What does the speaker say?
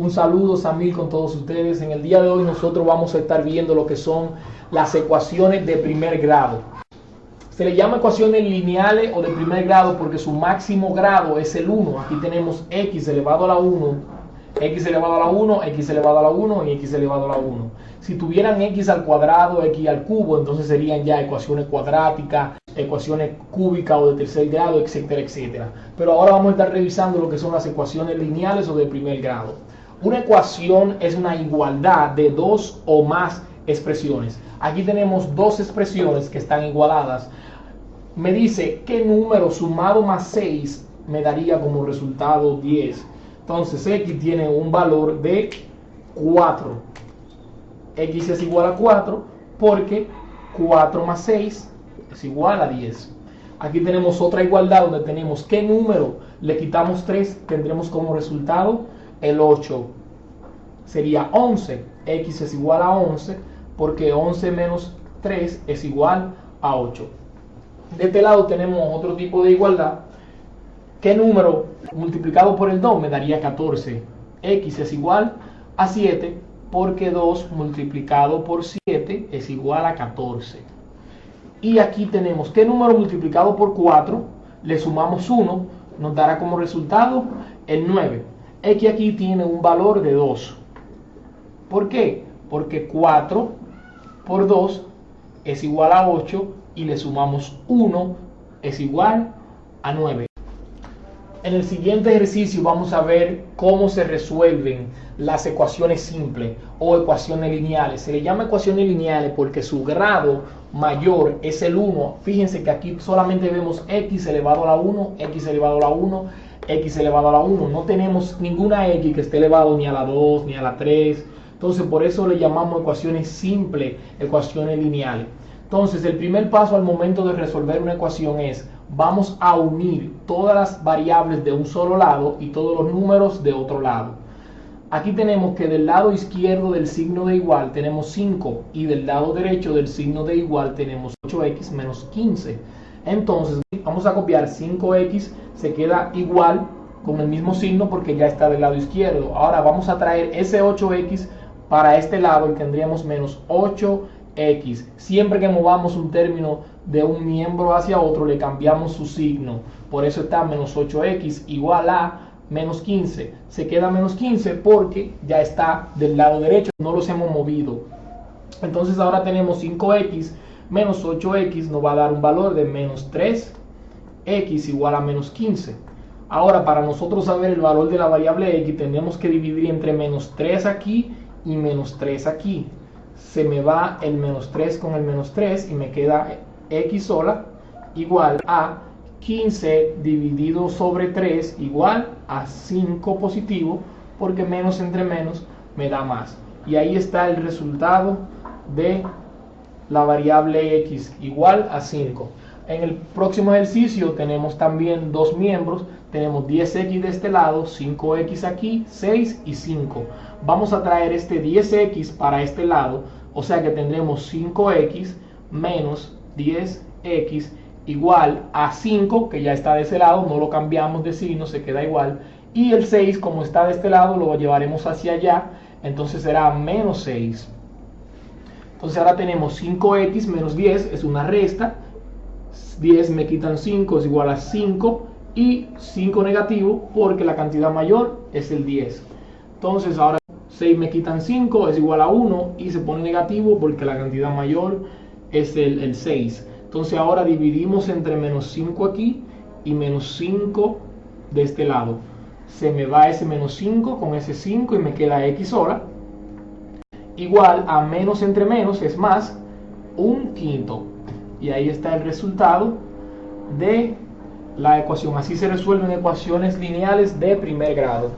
Un saludo Samil con todos ustedes. En el día de hoy nosotros vamos a estar viendo lo que son las ecuaciones de primer grado. Se le llama ecuaciones lineales o de primer grado porque su máximo grado es el 1. Aquí tenemos x elevado a la 1, x elevado a la 1, x elevado a la 1 y x elevado a la 1. Si tuvieran x al cuadrado, x al cubo, entonces serían ya ecuaciones cuadráticas, ecuaciones cúbicas o de tercer grado, etcétera, etcétera. Pero ahora vamos a estar revisando lo que son las ecuaciones lineales o de primer grado. Una ecuación es una igualdad de dos o más expresiones. Aquí tenemos dos expresiones que están igualadas. Me dice qué número sumado más 6 me daría como resultado 10. Entonces x tiene un valor de 4. x es igual a 4 porque 4 más 6 es igual a 10. Aquí tenemos otra igualdad donde tenemos qué número le quitamos 3, tendremos como resultado el 8 sería 11. X es igual a 11 porque 11 menos 3 es igual a 8. De este lado tenemos otro tipo de igualdad. ¿Qué número multiplicado por el 2 me daría 14? X es igual a 7 porque 2 multiplicado por 7 es igual a 14. Y aquí tenemos qué número multiplicado por 4 le sumamos 1 nos dará como resultado el 9. X aquí tiene un valor de 2. ¿Por qué? Porque 4 por 2 es igual a 8 y le sumamos 1 es igual a 9. En el siguiente ejercicio vamos a ver cómo se resuelven las ecuaciones simples o ecuaciones lineales. Se le llama ecuaciones lineales porque su grado mayor es el 1. Fíjense que aquí solamente vemos x elevado a la 1, x elevado a la 1, x elevado a la 1. No tenemos ninguna x que esté elevado ni a la 2, ni a la 3. Entonces por eso le llamamos ecuaciones simples, ecuaciones lineales. Entonces el primer paso al momento de resolver una ecuación es vamos a unir todas las variables de un solo lado y todos los números de otro lado. Aquí tenemos que del lado izquierdo del signo de igual tenemos 5 y del lado derecho del signo de igual tenemos 8x menos 15. Entonces vamos a copiar 5x, se queda igual con el mismo signo porque ya está del lado izquierdo. Ahora vamos a traer ese 8x para este lado y tendríamos menos 8x. Siempre que movamos un término de un miembro hacia otro le cambiamos su signo. Por eso está menos 8x igual a menos 15. Se queda menos 15 porque ya está del lado derecho, no los hemos movido. Entonces ahora tenemos 5x menos 8x nos va a dar un valor de menos 3x igual a menos 15. Ahora para nosotros saber el valor de la variable x tenemos que dividir entre menos 3 aquí y menos 3 aquí. Se me va el menos 3 con el menos 3 y me queda x sola igual a 15 dividido sobre 3 igual a 5 positivo porque menos entre menos me da más. Y ahí está el resultado de la variable x igual a 5. En el próximo ejercicio tenemos también dos miembros. Tenemos 10x de este lado, 5x aquí, 6 y 5. Vamos a traer este 10x para este lado. O sea que tendremos 5x menos 10x igual a 5, que ya está de ese lado, no lo cambiamos de signo, se queda igual. Y el 6, como está de este lado, lo llevaremos hacia allá, entonces será menos 6. Entonces ahora tenemos 5x menos 10, es una resta. 10 me quitan 5 es igual a 5 y 5 negativo porque la cantidad mayor es el 10. Entonces ahora 6 me quitan 5 es igual a 1 y se pone negativo porque la cantidad mayor es el, el 6. Entonces ahora dividimos entre menos 5 aquí y menos 5 de este lado. Se me va ese menos 5 con ese 5 y me queda x sola. Igual a menos entre menos es más un quinto. Y ahí está el resultado de la ecuación. Así se resuelven ecuaciones lineales de primer grado.